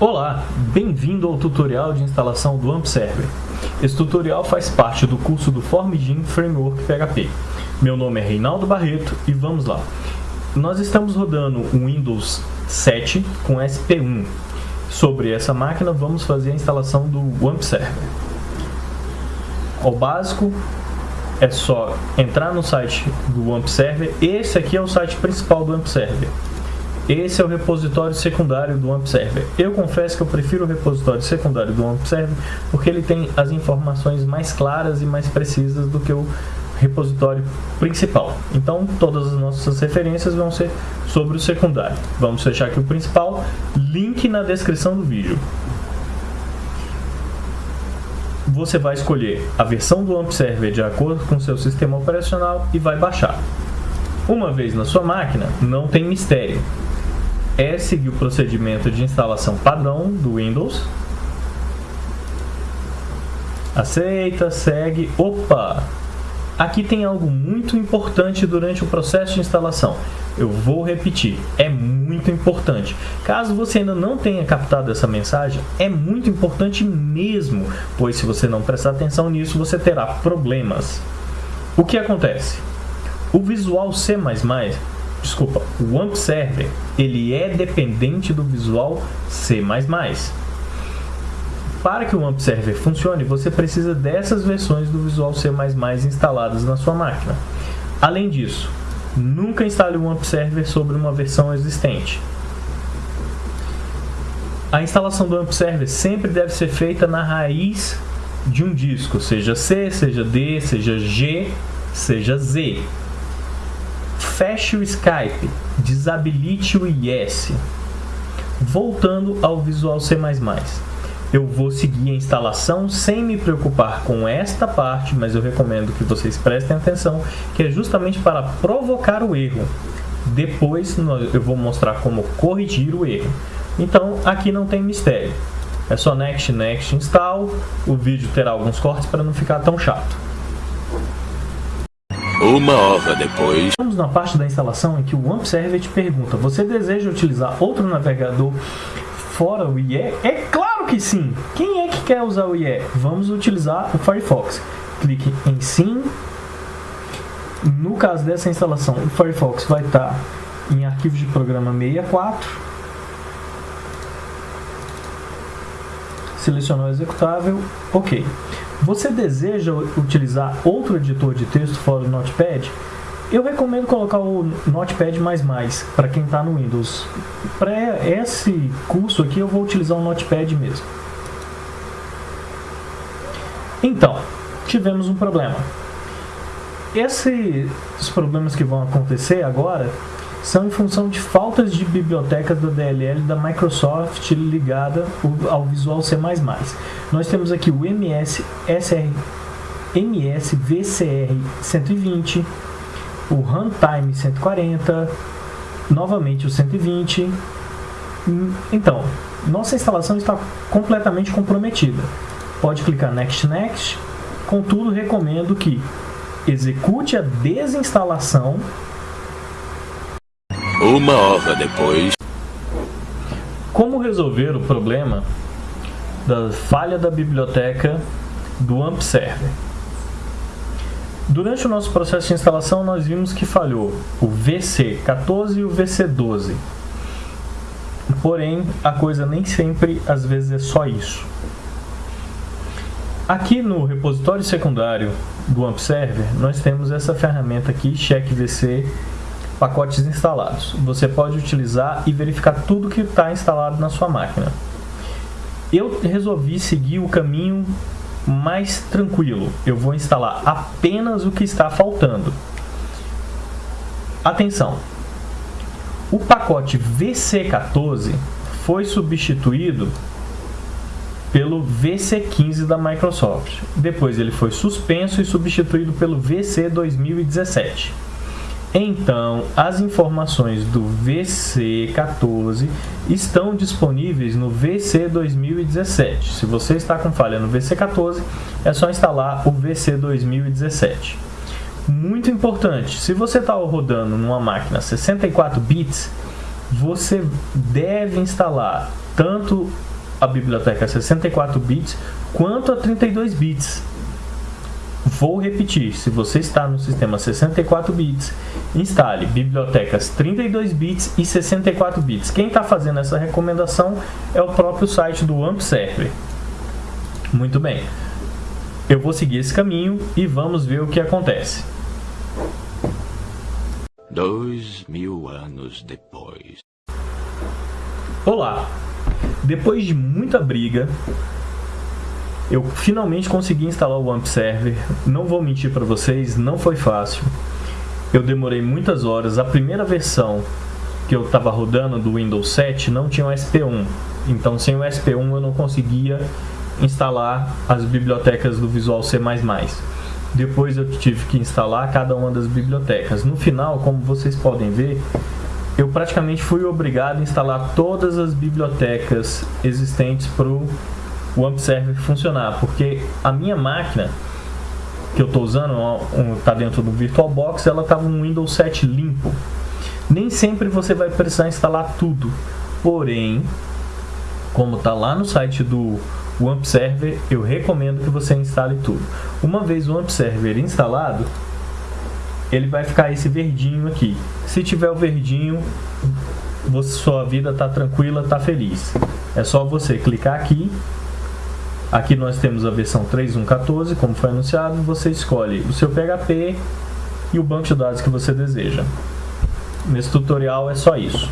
Olá, bem-vindo ao tutorial de instalação do AMP Server. Esse tutorial faz parte do curso do Formgin Framework PHP. Meu nome é Reinaldo Barreto e vamos lá. Nós estamos rodando o Windows 7 com SP1. Sobre essa máquina vamos fazer a instalação do AMP Server. Ao básico, é só entrar no site do AMP Server. Esse aqui é o site principal do AMP Server esse é o repositório secundário do AMP Server. Eu confesso que eu prefiro o repositório secundário do AMP Server porque ele tem as informações mais claras e mais precisas do que o repositório principal. Então, todas as nossas referências vão ser sobre o secundário. Vamos fechar aqui o principal, link na descrição do vídeo. Você vai escolher a versão do AMP Server de acordo com seu sistema operacional e vai baixar. Uma vez na sua máquina, não tem mistério é seguir o procedimento de instalação padrão do Windows. Aceita, segue. Opa! Aqui tem algo muito importante durante o processo de instalação. Eu vou repetir, é muito importante. Caso você ainda não tenha captado essa mensagem, é muito importante mesmo, pois se você não prestar atenção nisso, você terá problemas. O que acontece? O Visual C++ desculpa, o AMP Server, ele é dependente do Visual C++. Para que o AMP Server funcione, você precisa dessas versões do Visual C++ instaladas na sua máquina. Além disso, nunca instale o AMP Server sobre uma versão existente. A instalação do AMP Server sempre deve ser feita na raiz de um disco, seja C, seja D, seja G, seja Z. Feche o Skype, desabilite o IS. Voltando ao Visual C++. Eu vou seguir a instalação sem me preocupar com esta parte, mas eu recomendo que vocês prestem atenção, que é justamente para provocar o erro. Depois eu vou mostrar como corrigir o erro. Então, aqui não tem mistério. É só Next, Next, Install. O vídeo terá alguns cortes para não ficar tão chato. Uma hora depois... Estamos na parte da instalação em que o AMP Server te pergunta Você deseja utilizar outro navegador fora o IE? É claro que sim! Quem é que quer usar o IE? Vamos utilizar o Firefox. Clique em Sim. No caso dessa instalação, o Firefox vai estar em arquivos de programa 64. Selecionou o executável. Ok. Você deseja utilizar outro editor de texto fora do Notepad? Eu recomendo colocar o Notepad++ para quem está no Windows. Para esse curso aqui eu vou utilizar o Notepad mesmo. Então, tivemos um problema. Esses problemas que vão acontecer agora são em função de faltas de bibliotecas da DLL da Microsoft ligada ao Visual C++. Nós temos aqui o MS, SR, MS VCR 120, o Runtime 140, novamente o 120. Então, nossa instalação está completamente comprometida. Pode clicar Next Next, contudo recomendo que execute a desinstalação uma hora depois. Como resolver o problema da falha da biblioteca do AMP Server? Durante o nosso processo de instalação, nós vimos que falhou o VC14 e o VC12. Porém, a coisa nem sempre, às vezes, é só isso. Aqui no repositório secundário do AMP Server, nós temos essa ferramenta aqui, checkvc pacotes instalados. Você pode utilizar e verificar tudo que está instalado na sua máquina. Eu resolvi seguir o caminho mais tranquilo. Eu vou instalar apenas o que está faltando. Atenção! O pacote VC14 foi substituído pelo VC15 da Microsoft. Depois ele foi suspenso e substituído pelo VC 2017. Então, as informações do VC14 estão disponíveis no VC 2017. Se você está com falha no VC14, é só instalar o VC 2017. Muito importante, se você está rodando numa máquina 64 bits, você deve instalar tanto a biblioteca 64 bits quanto a 32 bits. Vou repetir, se você está no sistema 64 bits, instale bibliotecas 32 bits e 64 bits. Quem está fazendo essa recomendação é o próprio site do AMP Server. Muito bem, eu vou seguir esse caminho e vamos ver o que acontece. Dois mil anos depois. Olá! Depois de muita briga, eu finalmente consegui instalar o AMP Server. Não vou mentir para vocês, não foi fácil. Eu demorei muitas horas. A primeira versão que eu estava rodando do Windows 7 não tinha o SP1. Então, sem o SP1 eu não conseguia instalar as bibliotecas do Visual C++. Depois eu tive que instalar cada uma das bibliotecas. No final, como vocês podem ver, eu praticamente fui obrigado a instalar todas as bibliotecas existentes para o AMP Server funcionar, porque a minha máquina que eu estou usando está dentro do VirtualBox, ela estava um Windows 7 limpo. Nem sempre você vai precisar instalar tudo, porém, como está lá no site do o AMP Server, eu recomendo que você instale tudo. Uma vez o AMP Server instalado, ele vai ficar esse verdinho aqui. Se tiver o verdinho, sua vida está tranquila, está feliz. É só você clicar aqui. Aqui nós temos a versão 3.1.14, como foi anunciado. Você escolhe o seu PHP e o banco de dados que você deseja. Nesse tutorial é só isso.